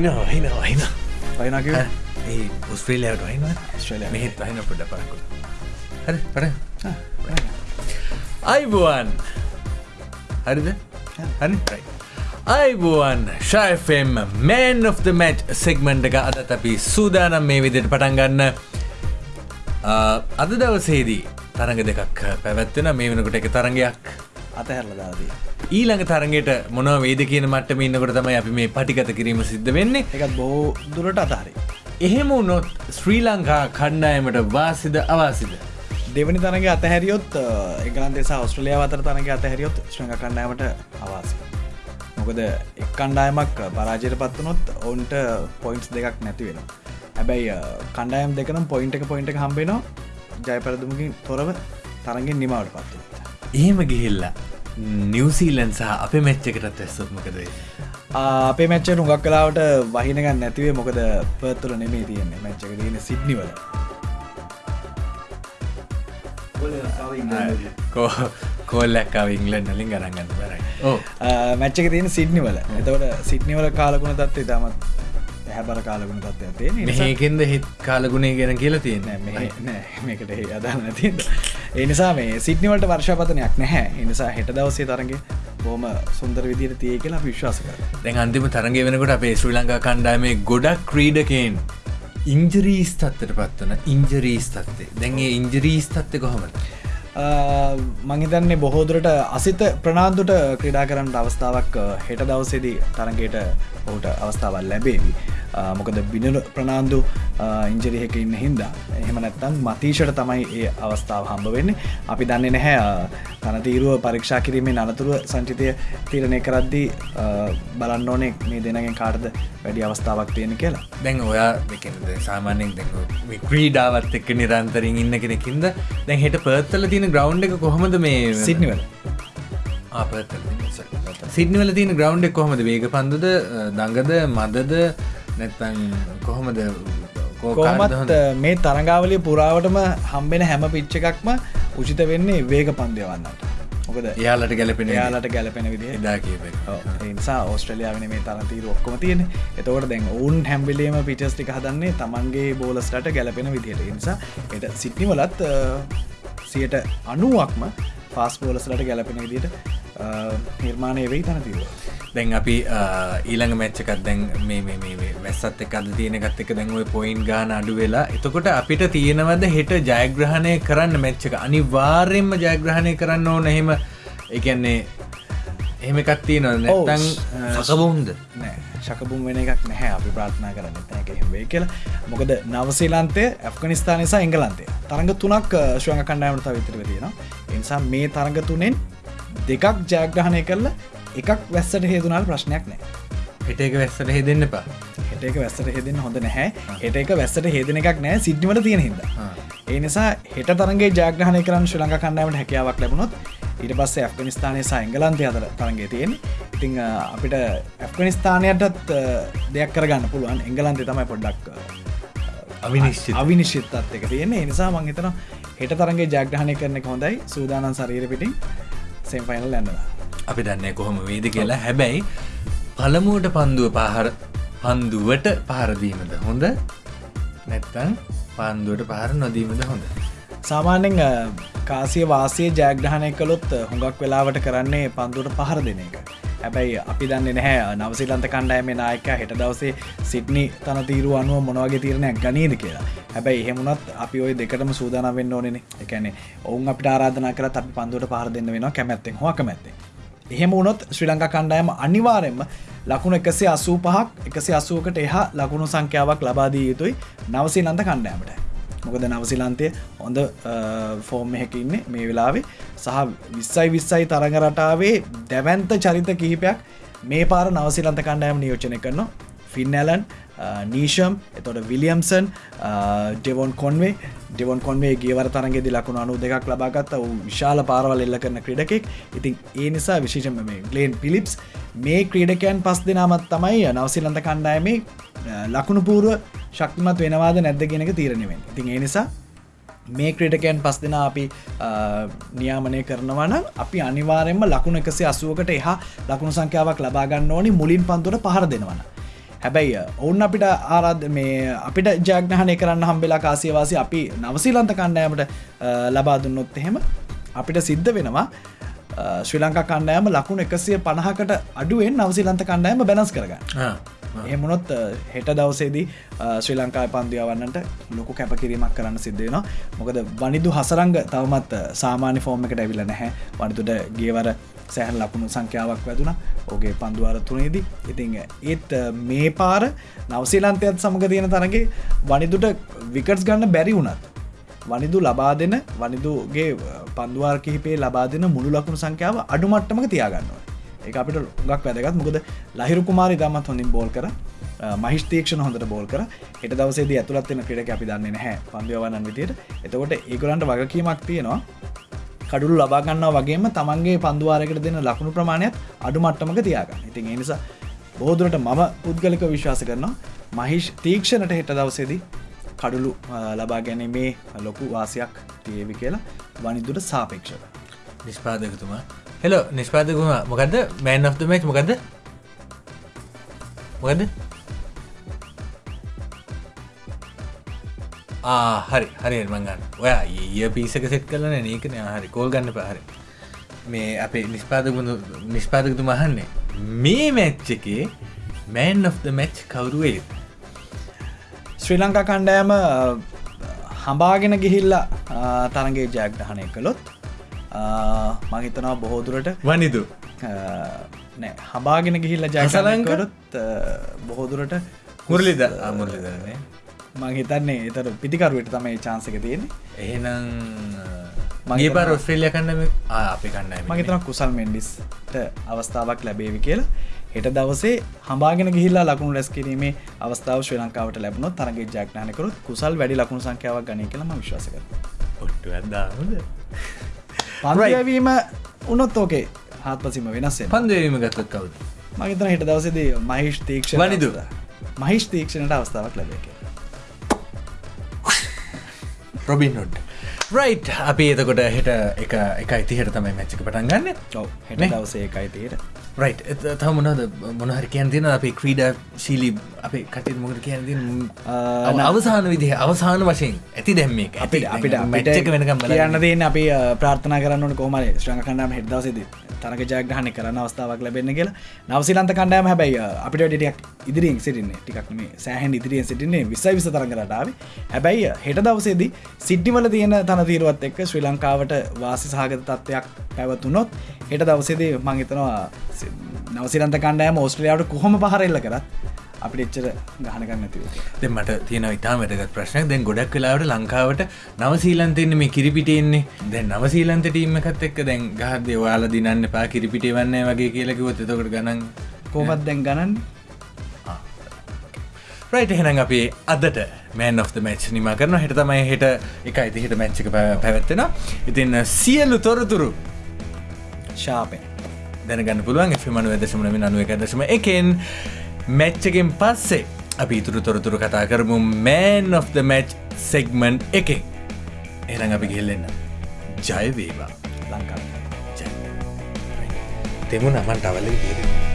වහිනවා වහින වහින වයිනක ඒ උස්ප්‍රේලයාට වහින ස්ට්‍රේලියාවට. මෙහෙත් වහින පොඩ පරකුට හරි පට අයිබුවන්. හරිද? හරි? අයිබුවන් ශයිෆම් man of the match segment එක අදත් අපි සූදානම් මේ විදිට පටන්ගන්න අද දවසේදී තරඟ දෙකක් පැවැත්වෙන මේ වෙනකොට එක තරගයක් අතහැරලදාදී ඊළඟ තරගෙට මොනව වේද කියන මට ඉන්නකොට තමයි අපි මේ පටිකත කිරීම සිද්ධ වෙන්නේ. එකත් බෝ දුරට අතාරි. එහෙම උනොත් ශ්‍රී ලංකා කණ්ඩායමට වාසිද අවාසිද? දෙවනි තරග අතහැරියොත් එකලන්දෙස ඔස්ට්‍රලිය අතර තරග අතහැරියොත් ශ්‍රඟ කණ්ඩායමට අවාසි මොකද එක් කණ්ඩායමක් පරාජයට පත්වනොත් ඔවුන්ට පොයින්ස් දෙකක් නැති වෙන හැබැයි කණ්ඩායම් දෙකනම් පොයින්ට එක පොයින්ට හම්බෙනවා ජයපරදුමකින් තොරව තරගෙන් නිමවට පත්ව එහෙම ගිහිල්ලා නිවසීලන් සහ අප මෙච්චකටත් ඇස්සත්මකදේ අපේ මච්ච නුගක් කලාවට වහිනගන්න නැතිවේ මොකද පත්තුල නෙමේ තියෙන්නේ. මච්චක තියෙන සිද්නිවල කෝල්ලක්කාව ඉංගලන් නලින් ගරගන්න බරයි මැච්චක තියෙන සිද්නිවල එතවට සිද්නිවල කාලකුණ තත්වේ තමත් හැබර කාලකුණ තත්ව තියෙන මේකෙන්ද හිත් කාලගුණේ ගැන කියලා තියෙන මේකට අදන්න ති එනිසා මේ සිද්නිවලට වර්ෂපතනයක් නැහැ. එනිසා හෙට දවසේ තරගේ බෝම සුන්දර විදිර තිය කියලා විශ්වාස කර දැන් අන්තිම තරගේ වෙනකොට අපේ ශ්‍රී ලංකා කණ්ඩාමේ ගොඩක් ක්‍රීඩකෙන් ඉංජරීස් තත්වට පත්වන ඉංජරීස් තත්වේ දැන්ගේ ඉංජරීස් තත්ව කොහොමද? මංහිතන්නේ බොහෝදුරට අසිත ප්‍රනාාන්දුට ක්‍රඩා කරන්න අවස්ථාවක් හෙට දවසේදී තරගේට ඔහුට අවස්ථාවල් ලැබේවි මොකද බිනර ප්‍රනාාන්දු ඉංජරිහක ඉන්න හින්දා. එහෙම නැත්තම් මතීෂට තමයි ඒ අවස්ථාව හම්බ වෙන්නේ. අපි දන්නේ නැහැ තනතීරුව පරීක්ෂා කිරීමේ අනතුරුව සංචිතය තීරණය කරද්දී බලන්න ඕනේ මේ දෙනගෙන් කාර්ද වැඩි අවස්ථාවක් තියෙන කියලා. දැන් ඔයා සාමාන්‍යෙන් දැ ක්‍රීඩාවත් එක්ක නිරන්තරින් ඉන්න කෙනෙකින්ද දැන් හෙට පර්ත්තල තියෙන ග්‍රවන්් එක කොහොමද මේ සිද්නිවල සිද්නිවල තියෙන ග්‍රවන්් එක කොහොමද? වේග පන්දුද දඟද මදද නැත්තන් කොහොමද කොහමත් මේ තරගාවලිය පුරාවටම හම්බෙන හැම පිච්ච එකක්ම උචිත වෙන්නේ වේග පන්දයවන්නට මොකද යාලට ගැලපෙන යාලට ගැලපෙන විදි දා නිසා ඕස්ට්‍රලියාවන මේ තරතීර ඔක්කොම තියෙන එතවට දැන් ඔවුන් හැම්බිලේම පිටස්ටික හදන්නේ තමන්ගේ බෝලස්ටට ගැලපෙන විදිහයට නිසා එට සිට්නිවලත් සියට අනුවක්ම ෆාස් බෝලස්ලට ගැලපෙන විදිට නිර්මාණය වෙයි තනතිව දැන් අපි ඊළඟ මැච්චකත් දැන් මේ වැස්සත් එක අද තියෙනගත් එක දැන්ව පොයින්් ගාන අඩු වෙලා. එතකොට අපිට තියෙනවද හෙට ජයග්‍රහණය කරන්න මැච්චක අනිවාර්යෙන්ම ජයග්‍රහණය කරන්න ඕන. එහෙම එකන්නේ එහෙම එකත් තියන නැතන් සකබුන්ද නෑ. ශකබුම් වෙන එකක් නැහැ. අපි ප්‍රාථනා කරන්න තැකහෙවේ කියලා. මොකද නවසීලන්තය ඇෆ්ගනිස්ථාන නිසා එංගලන්තේ තරඟ තුනක් ශ්‍රංග කණ්ඩායමට විතර තියෙන එනිසා මේ තරඟ තුනෙන් දෙකක් ජයග්‍රහණය කරලා එකක් වැස්සට හේතුනාල් ප්‍රශ්නයක් නෑ. හිට එක වැස්සට හෙදන්න එපා. හිට එක වැස්සට හෙදෙන හොඳ නැහැ. හෙට එක වැස්සට හෙදෙන එකක් නෑ සිද්ධිමට තියෙන හිද ඒ නිසා හෙට තරගේ ජාග්‍රහණය කරන්න ශු ලංඟ කණ්ඩාවට හැකියාවක් ලැබුණොත් ඊට පස්සේ ඇෆ්ගනිස්ථානය සයිංගලන්තය අතර තරගේ තියෙන ඉතිං අපිට ඇෆ්ගනිස්ථානයටත් දෙයක් කරගන්න පුළුවන්. එංගලන්තේ තමයි පොඩ්ඩක් අවිනිශ්චි අවිනිශ්චිත්තත් එක තියෙන නිසා මංහිතන හෙට තරගේ ජාග්‍රහණය කරන හොඳයි. සූදානන් සරීර පිටින් සෙම්ෆයිනල් ඇන්නවා අපි දන්නේ කොහොම වේද කියලා. හැබැයි පළමුුවට පන්දුව පහර පන්දුවට පහරදීමද හොඳ? නැත්තන් පන්දුවට පහර නොදීමද හොඳ? සාමාන්‍යෙන් කාසිය වාසය ජයග්‍රහණය කළොත් හොඟක් වෙලාවට කරන්නේ පන්දුවට පහර දෙන එක. හැබැයි අපි දන්න නැහැ නවසිලන්ත කණ්ඩෑම නායක හෙට දවසේ සිට්නි තන තීරු අනුව මොනවගේ තීරණයක් ගනීද කියලා. හැබැයි එහෙමුණත් අපි ඔය දෙකටම සූදාන වෙන්න ඕනෙන එකැනෙ ඔවුන් අපිට ආරාධන කර අපි පන්දුවට පහර දෙන්න වෙනවා කැමැත්තෙන් හො කැමැත්තේ එහෙම වුණොත් ශ්‍රී ලංකා කණ්ඩායම අනිවාරෙන්ම ලකුණු එකසේ අසූ පහක් එකසි අසුවකට එහා ලකුණු සංඛ්‍යාවක් ලබාදී යුතුයි නවසී ලන්ත කණ්ඩෑමට මොකද නවසිලන්තය හොඳ ෆෝර්ම් එක ඉන්න මේ වෙලාවේ. සහ විස්සයි විස්සයි තරඟ රටාවේ දැවන්ත චරිත කිහිපයක් මේ පාර නවසිලන්ත කණ්ඩෑම නියෝචනය කරනවා. ෆින්නලන් නීෂම් එතොට විලියම්සන් ඩෙවොන් කොන්වේ ඩෙවොන් කොන්වේ ගේවර තරගෙදි ලකුණු අනු දෙකක් ලබාගත්ත වූ විශාල පාරවල් එල්ල කරන ක්‍රඩකෙක්. ඉතින් ඒ නිසා විශේෂම මේ ගලේන් පිලිප්ස් මේ ක්‍රීඩකයන් පස් දෙනාමත් තමයි නවසිලන්ත කණ්ඩායමේ uh, ලකුණු පූරුව ශක්තිමත් වෙනවාද නැද්ද කියෙනක තීරණවෙන් ඉතින් ඒ නිසා මේ ක්‍රඩකයන් පස් දෙෙන අපි uh, නියාමනය කරනවන අපි අනිවාරෙන්ම ලකුණ එකසේ අසුවකට එහා ලකුණු සංඛ්‍යාවක් ලබාගන්න ඕනි. මුලින් පන්තුට පහර දෙනවන හැබැයි ඔවුන් අපිට ආරාධ මේ අපිට ජයග්නහනය කරන්න හම්බෙලා කාසියවාසි අපි නවසීලන්ත කණ්ඩෑමට ලබා දුන්නොත් එහෙම අපිට සිද්ධ වෙනවා. ශ්‍රී ලංකා කණ්ඩෑම ලකුණු එකසිය පණහකට අඩුවෙන් නවසිලන්ත කණ්ඩෑම බැනස් කරගන්න. එමුණොත් හෙට දවසේදී ශ්‍රී ලංකා පන්දියාවන්නට ලොකු කැපකිරීමක් කරන්න සිද්ධයනවා මොකද වනිදු හසරංග තවමත් සාමාන්‍ය ෆෝර්ම එකට ඇවිල නැහැ. වනිතුට ගේවර සෑහන් ලකුණු සංඛ්‍යාවක් වැදුන. ඕගේ පන්දුවාර තුනේදී. ඉතිං ඒත් මේ පාර නවසීලන්තයත් සමඟ තියෙන තරගේ වනිදුට විකටස් ගන්න බැරි වුණත් වනිදු ලබා දෙන වනිදුගේ පන්දුවාර කිහිපේ ලබා දෙන මුළු ලකුණු සංඛ්‍යාව අඩුමට්ටමක තියාගන්නවා. ඒ අපිට ගක් වැදගත්. මොකද ලහිරු කුමාරි දමත් හොඳින් බෝල් කර මහිස්තේක්ෂණ හොඳට බෝල් කර එට දවසේ ඇතුළත්වෙන ක්‍රඩ අපි දන්නේ නැහැ පන්දවන්නන් විදියට. එතකොට ඒගොලන්ට වගකීමක් තියෙනවා. කඩුළු ලබාගන්න වගේම තමන්ගේ පන්දුවාරකට දෙන ලකුණු ප්‍රමාණයක් අඩු මට්ටමක තියාගන්න. ඉතින් එනිසා බෝදුරට මම පුද්ගලික විශ්වාස කරනවා මහිෂ් තීක්ෂණට හෙට දවසේදී කඩුලු ලබා ගැනීමේ ලොකු වාසයක් තියවි කියලා වනිදුට සාපේක්ෂක නිස්පාදකතුමා හෙලෝ නිස්පාදකුම මොකක්ද මෑන් of මච් මොකක්ද මොකද හරි හරි මංගන්න ඔයා ඒ පිසක සෙට් කරන නකන හරි කෝල් ගන්න පහරි මේ අපේ නිස්පාදකුණු නිස්පාදකතු මහන්නේ මේ මැච්ච එකේ මෑන් of මැච් කවරුවේ ශ්‍රී ලංකා කණ්ඩෑම හඹාගෙන ගිහිල්ලා තරගේ ජයග්‍රහණය කළොත් මහිතනවා බොහෝදුරට වනිදු. නෑ හබාගෙන ගිහිල්ල ජයසලංකරත් බොහෝදුරට මුරලිද අමුරලිදරන්නේ මංහිතන්නේ එතර පිතිකරුවට තමයි චාන්සක තියෙන එහෙනම් මගේ පර ඔස්ට්‍රේලිය කන්නම අපි කන්න මගේතන කුසල් මෙන්ඩිස්ට අවස්ථාවක් ලැබේවි කියලා. හෙට දවසේ හම්බාගෙන ගිහිල්ලා ලකුණු රැස් කිරීමේ අවස්ථාව ශ්‍රී ලංකාවට ලැබුණොත් තරගේ ජාග්නානකරුත් කුසල් වැඩි ලකුණු සංඛ්‍යාවක් ගනය කියලම විශ්වාසක ඔට්ටු ඇදාමද පරයවීම උනොත් ඕකේ. හත්පසිම වෙනස්සේ පන්දවීම ගත්තත් කවුද? මගේතන හිට දවසේදී මහිෂ් තීක්ෂ වනිදු. මහිෂ් තීක්ෂණට අවස්ථාවක් ලැබේක රොබින් නොඩ් රයිට් අපි එතකොට හෙට එක එක ඉතිහට තමයි මැච්චක පටන් ගන්න. හෙට දවසේ එකයි තීර රයි් තම මොනද මොනහර කියන් තින අපේ ක්‍රීඩ ශීලි අපේ කටේ මොකට කියන්න අවසාන විදිහ අවසාන වශයෙන්. ඇති දැම්මේ අපිට අපිට මටක වෙනකම් කියන්න දේන අපි ප්‍රාර්ථනා කරන්න කොමර ශ්‍රංග කණඩම හෙදවසද තරක ජයග්‍රහණ කරන්න අවස්ථාවක් ලැබෙන්න කියලා. නවසිලන්ත කණ්ඩෑම හැබැයි අපිට ටියක් ඉදිරියෙන් සිටින්නේ. ටිකක්ම සෑහන් ඉදිරියෙන් සිටින්නේ විසයි විස තරගරටාව හැබැයි හෙට දවසේදී සිද්ධිවල තියෙන තන තීරුවත් එක්ක ශ්‍රී ලංකාවට වාසි සහගත තත්ත්වයක් පැවතුනොත් හෙට දවසේදී මංහිතනවා නවසිරන්ත කණ්ඩෑම ඕස්ට්‍රියාවට කොහොම පහරල්ල කරත් අපිට එච්චර ගහනකන්න ඇතිව දෙ මට තියෙන ඉතා වැටගත් ප්‍රශ්නයක්. දැන් ගොඩක් වෙලාවට ලංකාවට නවසීලන්තෙන්නේ මේ කිරිපිටෙන්නේ දැන් නවසීලන්ත ටීම එකත් එක්ක දැන් ගහද වාල දිනන්න පා කිරිපිටේ වන්න වගේ කියලකිවොත් එතකට ගණන් කෝමත් දැන් ගණන්? රයිට එහෙනම් අපේ අදට මෑන් of මච් නිම කරන හිට තමයි හෙට එක අයිති හිට මැච්චික පැවැත්වෙන ඉතින් සියල්ලු තොරතුරු ශාපෙන් දැනගන්න පුළුවන්. එෆිමනු ඇදශමනම අනුව එක දශම එකෙන් මැච්චකෙන් පස්සේ අපි ඉතුරු තොරතුරු කතා කරමු man of the match segment එකෙන් එරං අපි ගෙල්ලෙන්න ජයවේවා ලංකා. තෙමු නමන් ටවල්ල තේරෙන